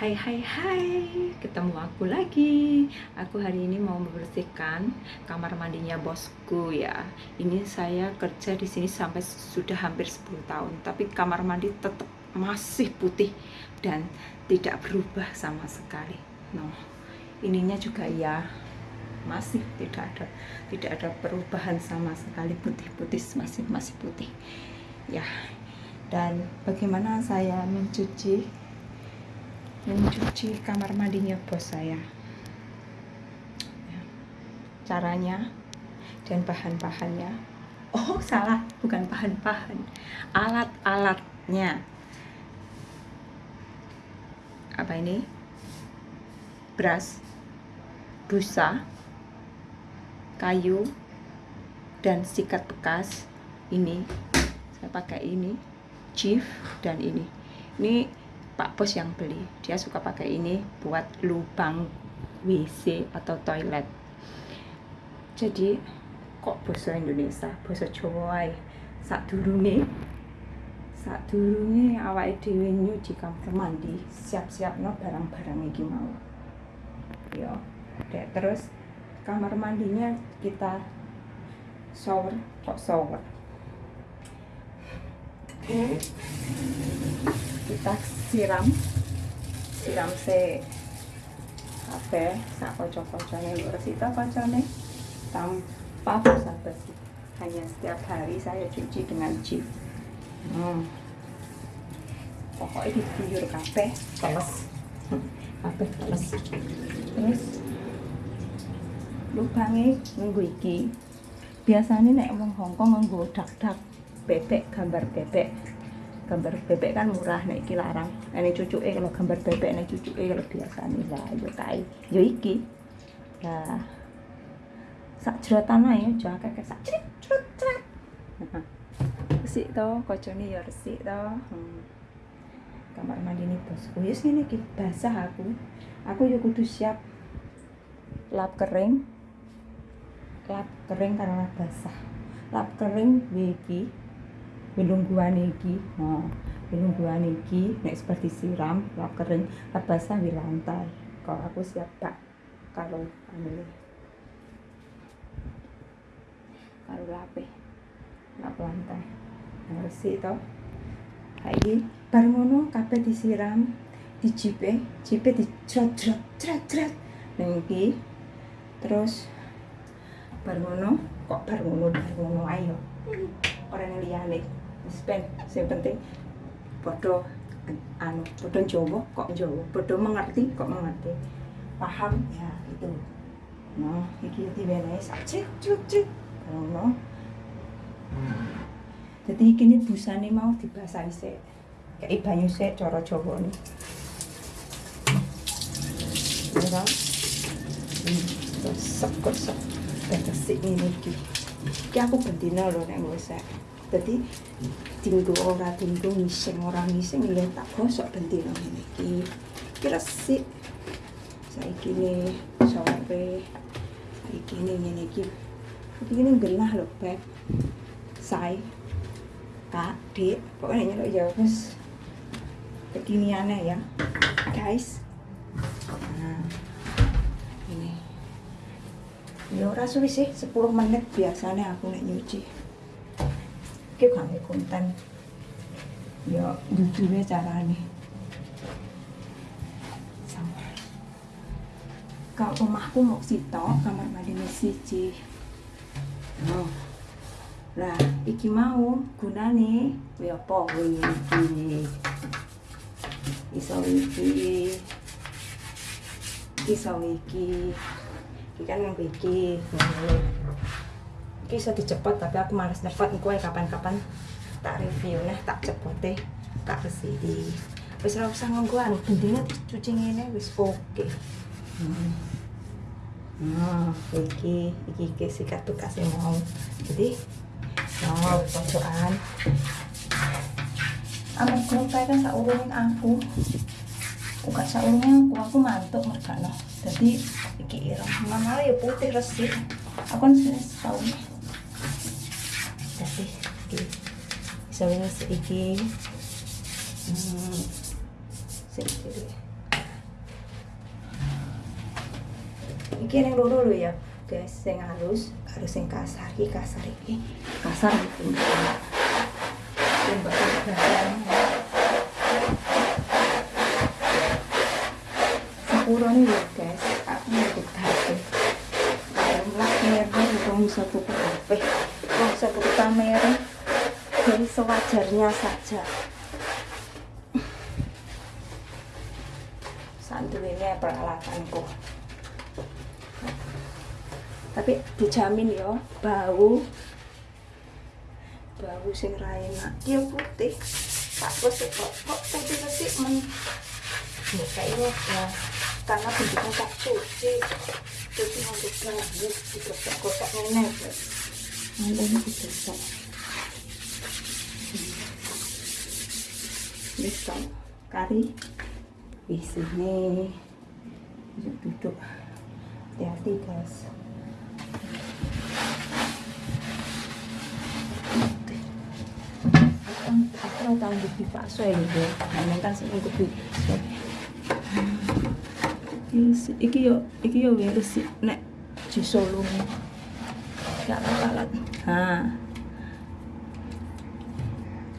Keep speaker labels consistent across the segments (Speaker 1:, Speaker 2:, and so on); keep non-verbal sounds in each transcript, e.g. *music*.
Speaker 1: Hai hai hai, ketemu aku lagi. Aku hari ini mau membersihkan kamar mandinya bosku ya. Ini saya kerja di sini sampai sudah hampir 10 tahun, tapi kamar mandi tetap masih putih dan tidak berubah sama sekali. Nah, ininya juga ya masih tidak ada tidak ada perubahan sama sekali putih-putih masih masih putih. Ya. Dan bagaimana saya mencuci mencuci kamar mandinya bos saya. Ya. caranya dan bahan-bahannya. Oh salah bukan bahan-bahan. Alat-alatnya. Apa ini? Beras busa kayu dan sikat bekas. Ini saya pakai ini chief dan ini. Ini Pak Bos yang beli. Dia suka pakai ini buat lubang WC atau toilet. Jadi kok bahasa Indonesia? Bahasa Jawa saat dulu nih saat dulu nih awal dhewe nyuci kamar mandi siap-siap no barang-barang iki mau. Ya dek terus kamar mandinya kita shower kok shower kita siram. Siram se apa sak kocok-kocoknya bersita kocoknya tanpa basa-basi hanya setiap hari saya cuci dengan chip hmm. pokoknya diguyur kafe teles kafe teles terus lubangnya nunggu iki. Biasanya nek wong Hongkong nganggo dak-dak bebek gambar bebek. Gambar bebek kan murah nek iki larang. Nek cucuke kalau gambar bebek nek cucuke kalau biasa nih lah yo kae. Yo iki. Lah sak jerotan ae aja kakek sak crit crit crit. Resik to kocone ya resik to. Hmm. kamar mandi ini bosku. Wis ngene iki basah aku. Aku yo kudu siap lap kering. Lap kering karena basah. Lap kering iki bilungguan iki nah bilungguan iki nek seperti siram lap kering di lantai. Kalau aku siap pak? Kalau anu kalau lape. Lap lantai. Nah, resik to. Kayak bar ngono kabeh disiram dijipe jipe dicrot crot crot crot iki. Terus bar kok bar ngono ayo orang yang spend yang penting bodoh anu bodoh Jawa kok Jawa bodoh mengerti kok mengerti paham ya itu no iki diwenehi sak cek cek cek ngono jadi ini busane mau dibasahi sik kayak banyu sik cara Jawa nih ya gosok gosok bersih ini iki iki aku bendina lho nek wis jadi tinggu ora tinggu ngising ora ngising ya tak gosok bentino ini iki. Sih saya kini sore. Saya kini ini iki. Ini genah loh beb. Saya kak dik. Pokoknya nyelok ya wis. Kekiniannya ya. Guys. Nah ini. Ya ora sih 10 menit biasanya aku nek nyuci iki gawe konten ya duduwe carane. Sama kalau omahku mau sitok kamar mandi siji. Oh. lah iki mau gunane kuwi apa kuwi iki? Iso iki. Iso iki. Iki kan yang iki iki iso dicepot tapi aku males nyepot engko kapan-kapan tak review. Nah tak cepote tak resiki wis ora usah nganggo anu bendine dicuci ngene wis oke. Okay. hmm. nah iki iki iki sikat bekasnya mau. Jadi oh pojokan. Amat grup kan tak urungin aku. Uga saurungnya aku, aku mantuk mergano jadi iki ireng. Mana ya putih resik. Aku kan sih saurungnya cabai sedikit hmm, sedikit ini yang lulu dulu ya guys yang halus harus yang kasar ini kasar ini kasar ini bakal kasar sewajarnya saja. Santu ini peralatanku. Tapi dijamin ya bau. Bau sing ra enak. Dia putih. Tak plus kok. Kok putih resik men? Ya kayaknya ya karena bentuknya tak cuci cuci untuk banget digosok-gosok nenek nanti ini digosok bisa kari. Di sini. Duduk duduk. Hati-hati guys. Aku tahu di bakso ya lho nah kan sing ikut di iki yo iki yo wis nek di Solo gak kalat ha.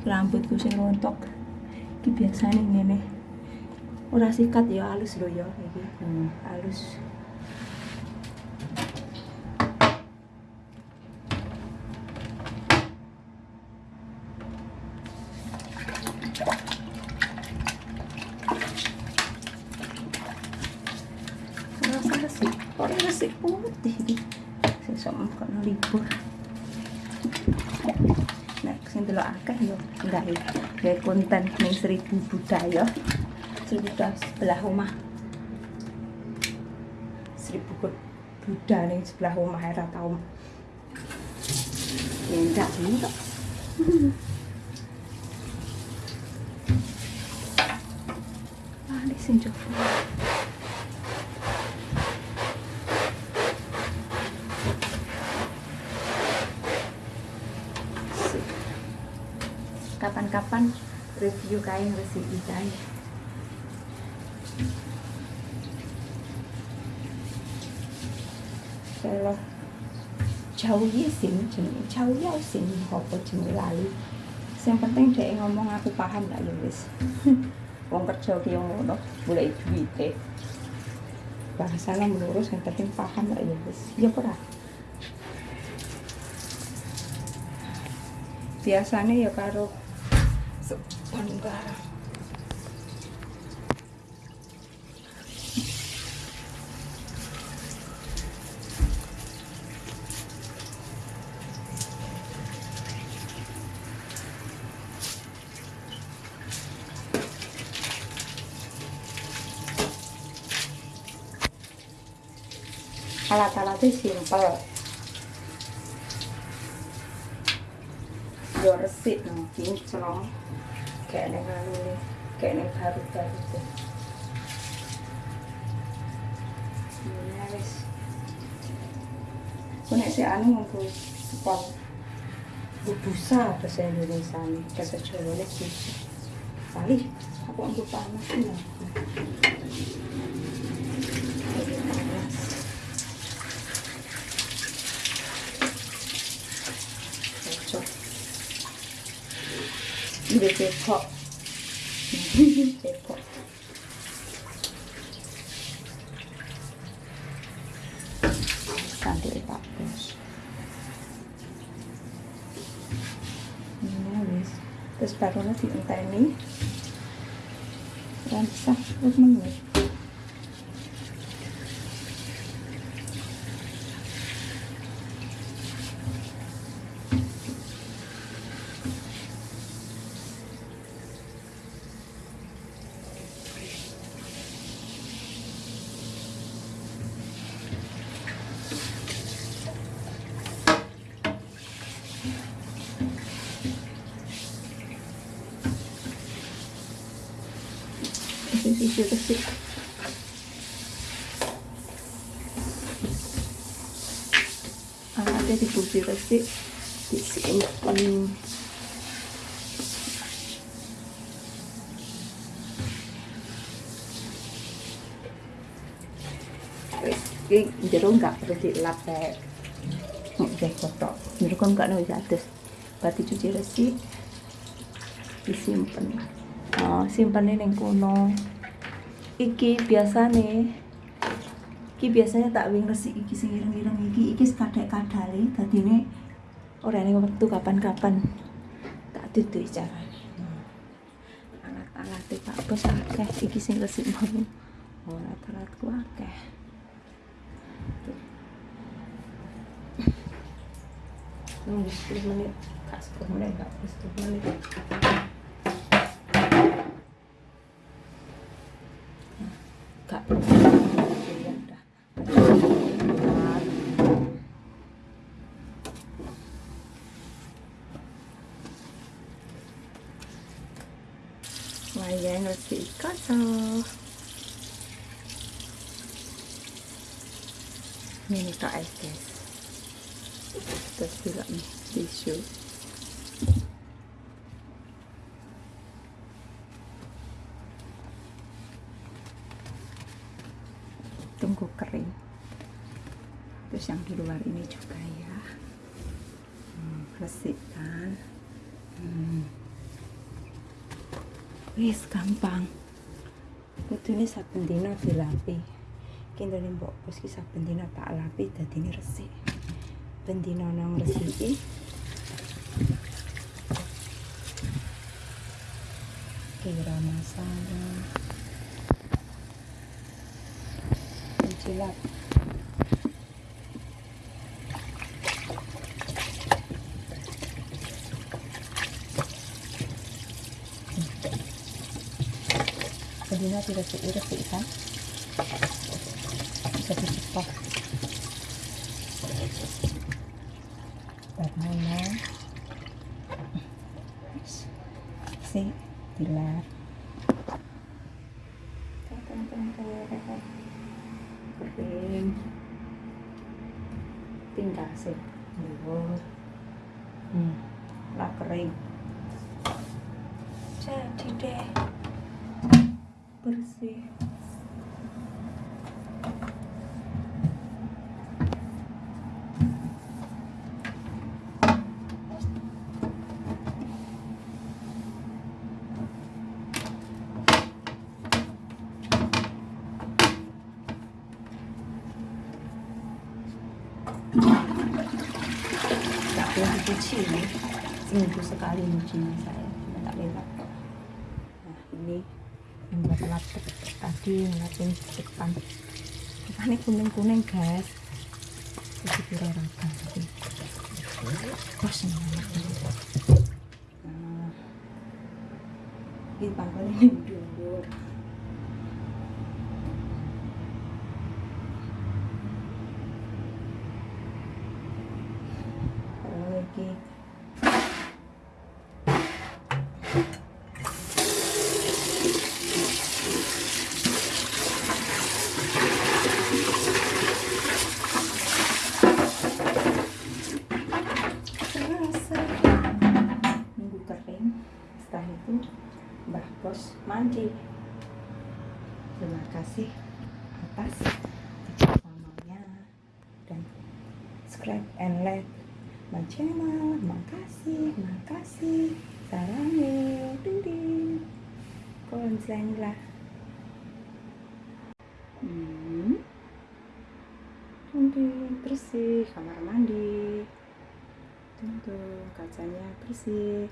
Speaker 1: Rambutku sing rontok iki biasane ngene. Ora sikat ya halus lho ya iki. Hmm. halus. Rasa resik. Kok resik putih sesuk kono libur delok akeh yo. Ya gawe konten ning seribu budaya. Seribu budaya sebelah rumah seribu Buddha ning sebelah rumah era tau enggak enggak Ah, ini sing. kapan-kapan review kain resik kain. Kalau jauh sih jenenge jauh sih apa jenenge lali? Yang penting dia ngomong aku paham lah ya wis. *laughs* Wong kerja ki yang ngono boleh duwite. Bahasanya melurus yang penting paham lah ya wis. Ya ora? Biasanya ya karo barang alat-alatnya simpel. Yo resik nang kinclong kayak neng anu kayak neng baru tuh. Ini wis. Aku nek si anu nganggo sepon bubusa bahasa Indonesia nih bahasa Jawa nih bubusa kali aku nganggo panas nih *laughs* Ini cepok. cepok. Cantik Pak Bos. Ini. Terus barunya dienteni. Dan sah terus. Sisi resik ada di kursi resik disimpan. Iki jero enggak perlu dilap kayak oke kotor. Jero kan enggak nulis atas berarti cuci resik disimpan. Oh simpan ini kono iki biasa nih iki biasanya tak wing resik iki sing ireng-ireng iki iki kadek-kadale dadine ora ning wektu kapan-kapan. Tak duduh carane alat-alat tak bos akeh iki sing resik mau. Oh alat-alatku akeh. Nunggu 10 menit kak 10 menit kak 10 menit kak Ayan, let's kaca. Ini tak es guys. Terus juga nih tisu. Tunggu kering. Terus yang di luar ini juga ya. Hmm, resik kan. Hmm. Wis gampang. Kudune saben dina dilapi. Kene mbok bos ki saben tak lapi dadine resik. Ben dina nang resiki kira masalah. Cilat. Hindi natin resik-resik kan bisa dicepak banana si dilar. Kering tinggal sih hmm. Lah kering. jadi deh bersih. Boleh dicuci ini. Seminggu sekali nyucinya saya. Tak lewat ini yang buat latek tadi ngeliatin depan. Depannya kuning-kuning guys. Jadi pura raga tapi bos nih nah, ini pangkal ini dulu Terima kasih atas kerjasamanya dan subscribe and like my channel. Makasih, makasih. Sarangnya, ding ding. lah. Hmm. Ding bersih kamar mandi. Tentu kacanya bersih.